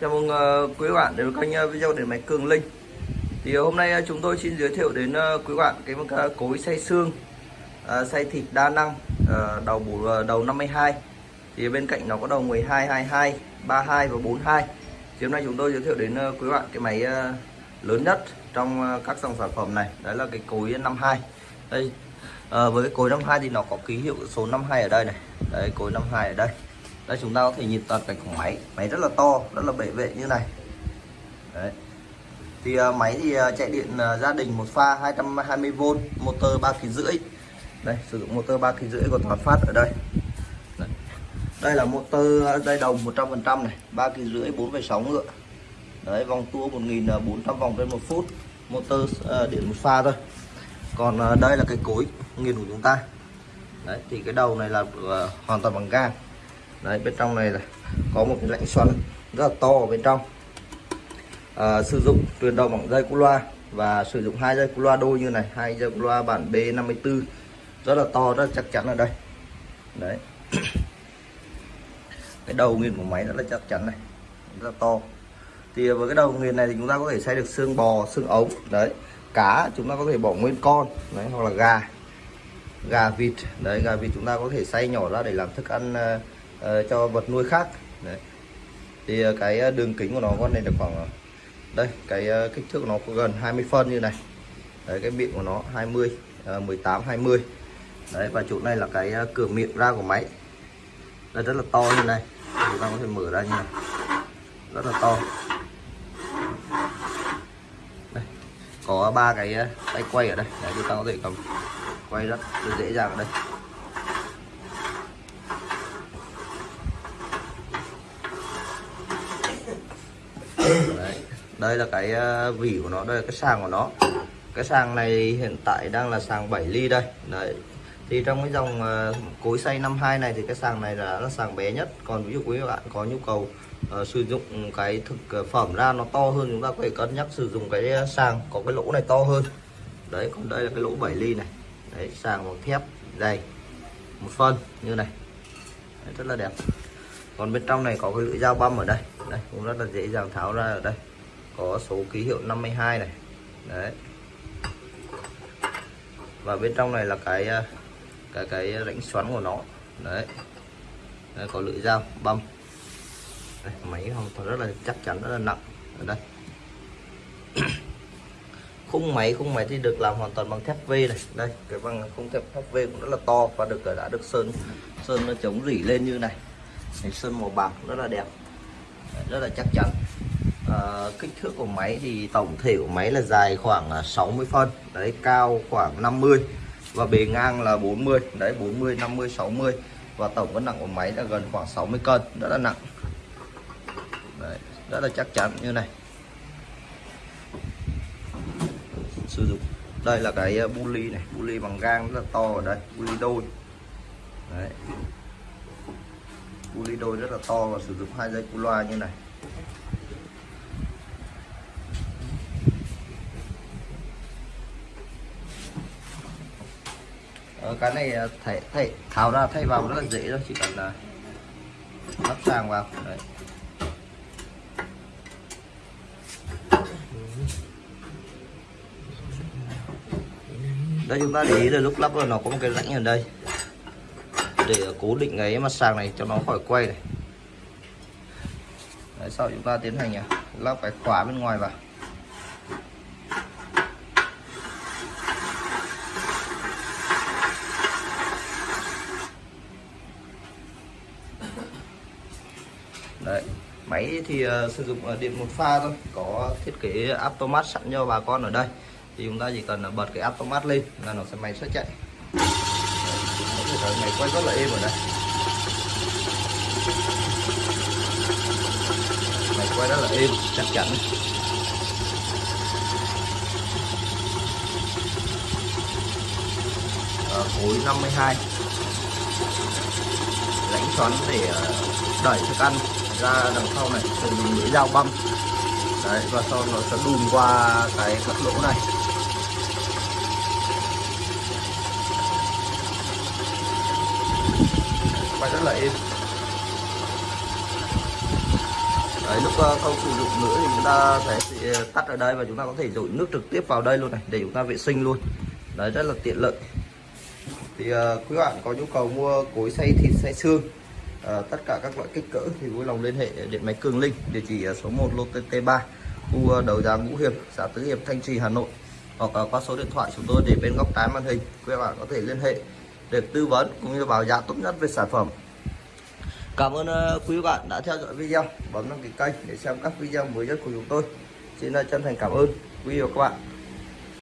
Chào mừng ờ, quý bạn đến với kênh ờ, video điện máy Cường Linh. Thì ờ, hôm nay chúng tôi xin giới thiệu đến quý bạn cái ờ, cối xay xương, xay thịt đa năng, đầu bù đầu 52. Thì bên cạnh nó có đầu 12, 22, 32 và 42. Thì hôm nay chúng tôi giới thiệu đến quý bạn cái máy lớn nhất trong các dòng sản phẩm này, đấy là cái cối 52. Đây ờ, với cái cối 52 thì nó có ký hiệu số 52 ở đây này. Đấy cối 52 ở đây đây chúng ta có thể nhìn toàn cảnh của máy. Máy rất là to rất là bệ vệ như này. Đấy. Thì uh, máy thì uh, chạy điện uh, gia đình một pha 220V motor 3 kg rưỡi. Đây sử dụng motor 3 kg rưỡi của toàn phát ở đây. Đây, đây là motor dây đồng 100% này 3 kg rưỡi 4,6 ngựa. Đấy vòng tua 1400 vòng trên một phút motor uh, điện một pha thôi. Còn uh, đây là cái cối nghiền của chúng ta. Đấy thì cái đầu này là uh, hoàn toàn bằng gang đấy bên trong này là có một cái lạnh xoắn rất là to ở bên trong. À, sử dụng truyền động bằng dây cu loa và sử dụng hai dây cu loa đôi như này hai dây cu loa bản B54. Rất là to rất là chắc chắn ở đây. Đấy. Cái đầu nghiền của máy rất là chắc chắn này rất là to. Thì với cái đầu nghiền này thì chúng ta có thể xay được xương bò xương ống đấy. Cá chúng ta có thể bỏ nguyên con đấy hoặc là gà. Gà vịt đấy gà vịt chúng ta có thể xay nhỏ ra để làm thức ăn uh, uh, Ờ, cho vật nuôi khác. Đấy. thì ờ, cái ờ, đường kính của nó con này được khoảng đây, cái kích thước của nó có gần 20 phân như này. Đấy, cái miệng của nó 20 18 20 đấy, và chỗ này là cái cửa miệng ra của máy. Đây, rất là to như này. Chúng ta có thể mở ra như này. Rất là to. Đây, có ba cái tay quay ở đây. Đấy, chúng ta có thể cầm quay rất dễ dàng ở đây Đấy đây là cái ờ, vỉ của nó đây là cái sàng của nó. Cái sàng này hiện tại đang là sàng 7 ly đây. Đấy. Thì trong cái dòng ờ, cối xay 52 này thì cái sàng này là là sàng bé nhất. Còn ví dụ quý bạn có nhu cầu uh, sử dụng cái thực phẩm ra nó to hơn chúng ta có thể cân nhắc sử dụng cái sàng có cái lỗ này to hơn. Đấy còn đây là cái lỗ 7 ly này. Đấy sàng bằng thép dày. Một phân như này. Đấy, rất là đẹp. Còn bên trong này có cái lưỡi dao băm ở đây. Đây cũng rất là dễ dàng tháo ra ở đây có số ký hiệu 52 này. Đấy. Và bên trong này là cái ờ, cái cái rãnh xoắn của nó. Đấy, đấy có lưỡi dao băm. Đây, máy hoàn toàn rất là chắc chắn rất là nặng. Ở đây. Khung máy khung máy thì được làm hoàn toàn bằng thép V này. Đây cái bằng khung thép thép V cũng rất là to và được đã được sơn sơn nó chống rỉ lên như này. Sơn màu bạc rất là đẹp. Rất là chắc chắn à, kích thước của máy thì tổng thể của máy là dài khoảng à, 60 phân đấy cao khoảng 50 và bề ngang là 40 đấy 40 50 60 và tổng cân nặng của máy là gần khoảng 60 cân rất là nặng. Đấy, rất là chắc chắn như này. Sử dụng đây là cái à, bu ly này bu ly bằng gang rất là to ở đây bu ly đôi. Đấy. Bu ly đôi rất là to và sử dụng hai dây cu loa như này. Ờ, cái này ờ, thay, thay, tháo ra thay vào rất là dễ thôi chỉ cần là lắp sang vào. Đấy. đây chúng ta để ý là lúc lắp là nó có một cái rãnh ở đây. Để ờ, cố định cái mặt sàng này cho nó khỏi quay này. Đấy, sau chúng ta tiến hành lắp cái khóa bên ngoài vào. Đấy, máy thì uh, sử dụng uh, điện một pha thôi có thiết kế automat sẵn cho bà con ở đây. Thì chúng ta chỉ cần ờ, bật cái automat lên là nó sẽ máy sẽ chạy. Đấy, máy quay rất là êm ở đây máy quay rất là êm chắc chắn. Khối 52 lãnh xoắn để đẩy thức ăn ra đằng sau này sử dụng lưỡi dao băm đấy và sau nó sẽ đùn qua cái cắt lỗ này. Quay rất là êm Đấy, lúc ờ, không sử dụng nữa thì chúng ta sẽ sẽ ờ, tắt ở đây và chúng ta có thể dội nước trực tiếp vào đây luôn này để chúng ta vệ sinh luôn. Đấy rất là tiện lợi. Thì uh, quý bạn có nhu cầu mua cối xay thịt xay xương Ờ, tất cả các loại kích cỡ thì vui lòng liên hệ điện máy Cường Linh, địa chỉ số 1 lô T3 khu ờ, đầu giá Ngũ Hiệp, xã Tứ Hiệp, Thanh Trì, Hà Nội. Hoặc ờ, qua số điện thoại chúng tôi để bên góc trái màn hình, quý bạn có thể liên hệ để tư vấn cũng như báo giá tốt nhất về sản phẩm. Cảm ơn quý bạn đã theo dõi video. Bấm đăng ký kênh để xem các video mới nhất của chúng tôi. Xin chân thành cảm ơn. Quý vị và các bạn.